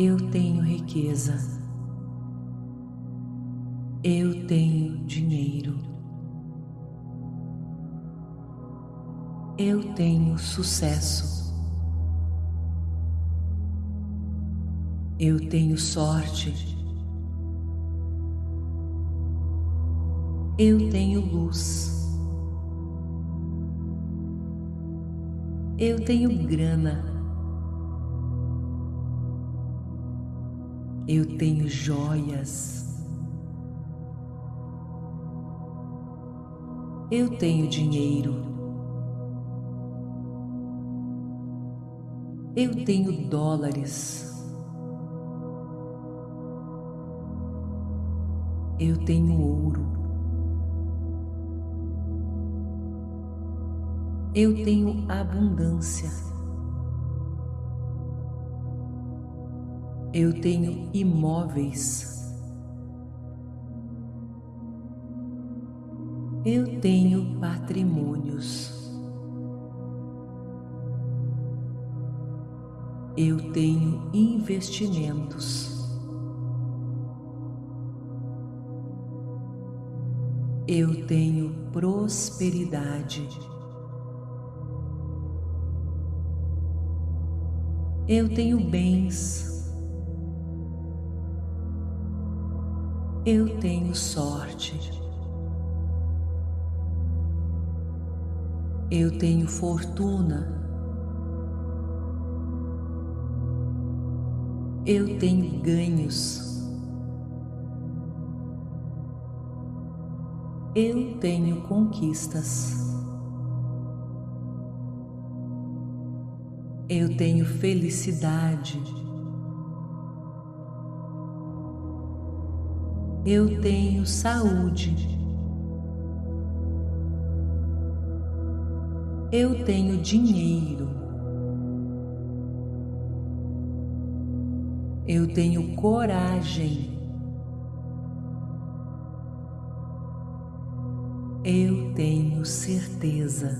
Eu tenho riqueza. Eu tenho dinheiro. Eu tenho sucesso. Eu tenho sorte. Eu tenho luz. Eu tenho grana. Eu tenho joias. Eu tenho dinheiro. Eu tenho dólares. Eu tenho ouro. Eu tenho abundância. Eu tenho imóveis. Eu tenho patrimônios. Eu tenho investimentos. Eu tenho prosperidade. Eu tenho bens. Eu tenho sorte. Eu tenho fortuna. Eu tenho ganhos. Eu tenho conquistas. Eu tenho felicidade. Eu tenho saúde. Eu tenho dinheiro. Eu tenho coragem. Eu tenho certeza.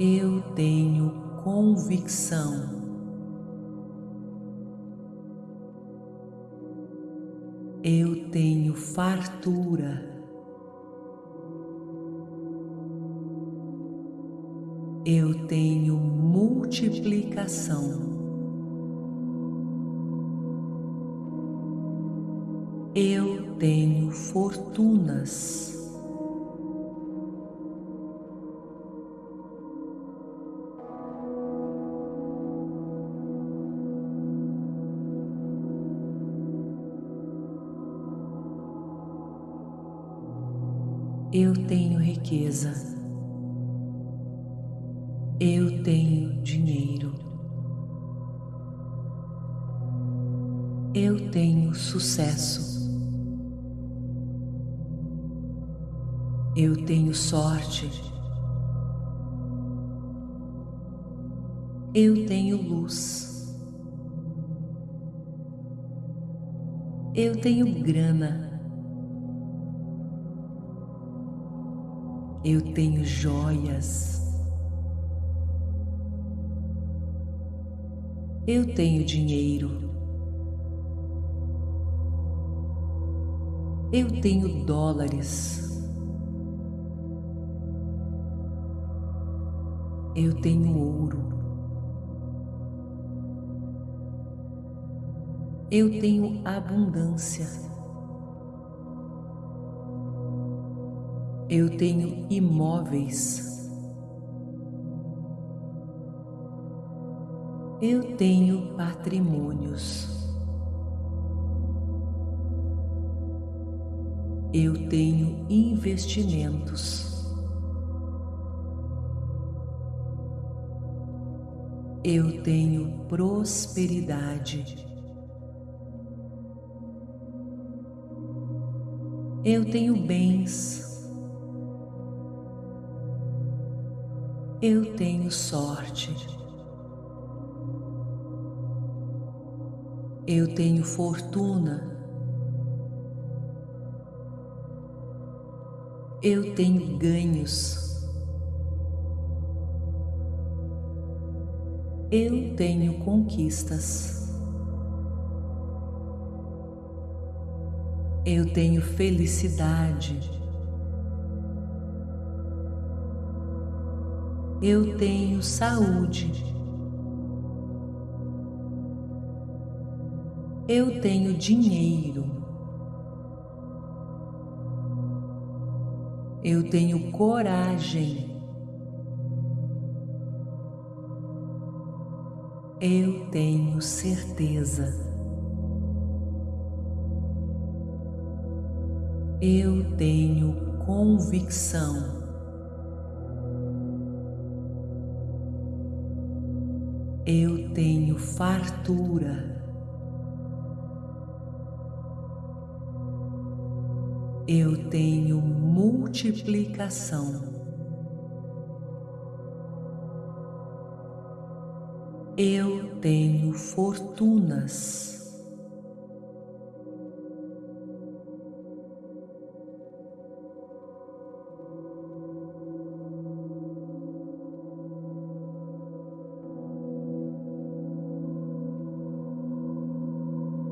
Eu tenho convicção. Eu tenho fartura. Eu tenho multiplicação. Eu tenho fortunas. Eu tenho dinheiro. Eu tenho sucesso. Eu tenho sorte. Eu tenho luz. Eu tenho grana. Eu tenho joias. Eu tenho dinheiro. Eu tenho dólares. Eu tenho ouro. Eu tenho abundância. Eu tenho imóveis. Eu tenho patrimônios. Eu tenho investimentos. Eu tenho prosperidade. Eu tenho bens. Eu tenho sorte. Eu tenho fortuna. Eu tenho ganhos. Eu tenho conquistas. Eu tenho felicidade. Eu tenho saúde. Eu tenho dinheiro. Eu tenho coragem. Eu tenho certeza. Eu tenho convicção. Eu tenho fartura. Eu tenho multiplicação. Eu tenho fortunas.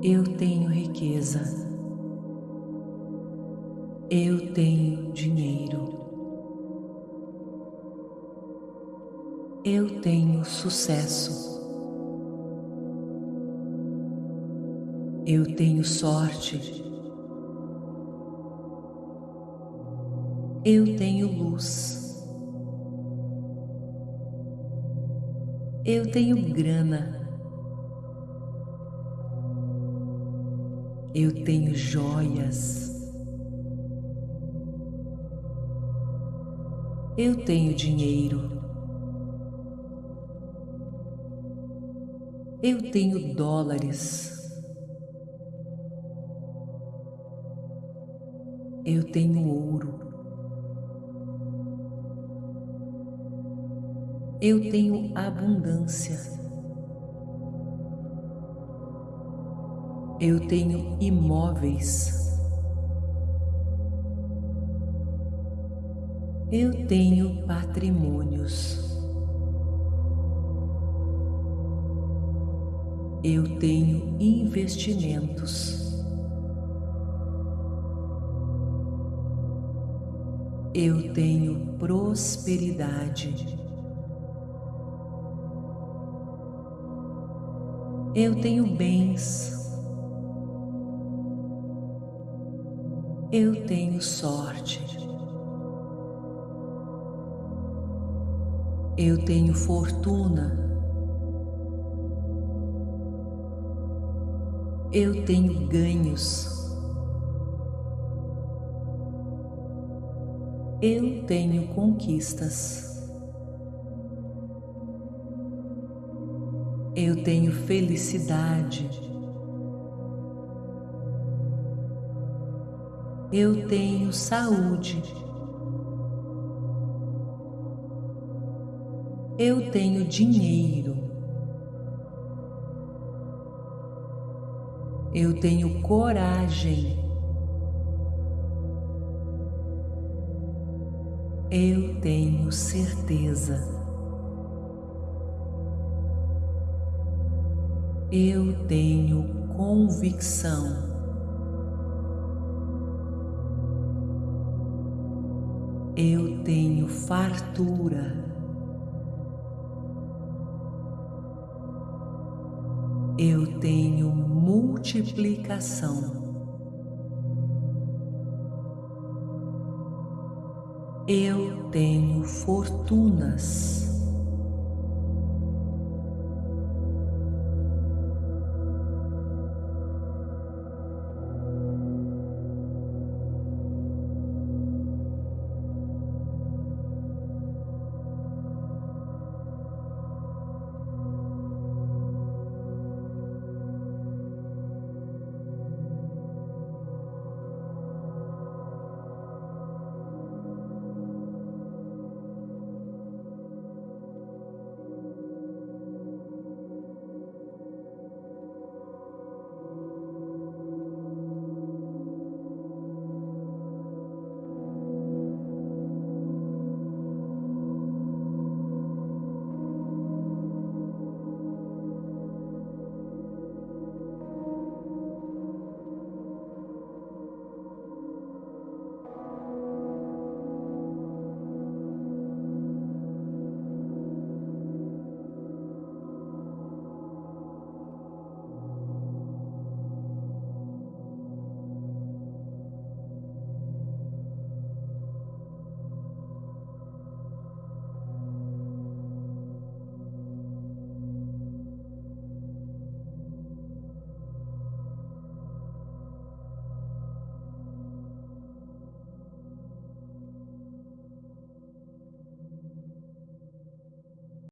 Eu tenho riqueza. Eu tenho dinheiro. Eu tenho sucesso. Eu tenho sorte. Eu tenho luz. Eu tenho grana. Eu tenho joias. Eu tenho dinheiro. Eu tenho dólares. Eu tenho ouro. Eu tenho abundância. Eu tenho imóveis. Eu tenho patrimônios. Eu tenho investimentos. Eu tenho prosperidade. Eu tenho bens. Eu tenho sorte. Eu tenho fortuna. Eu tenho ganhos. Eu tenho conquistas. Eu tenho felicidade. Eu tenho saúde. Eu tenho dinheiro. Eu tenho coragem. Eu tenho certeza. Eu tenho convicção. Eu tenho fartura. Eu tenho multiplicação. Eu tenho fortunas.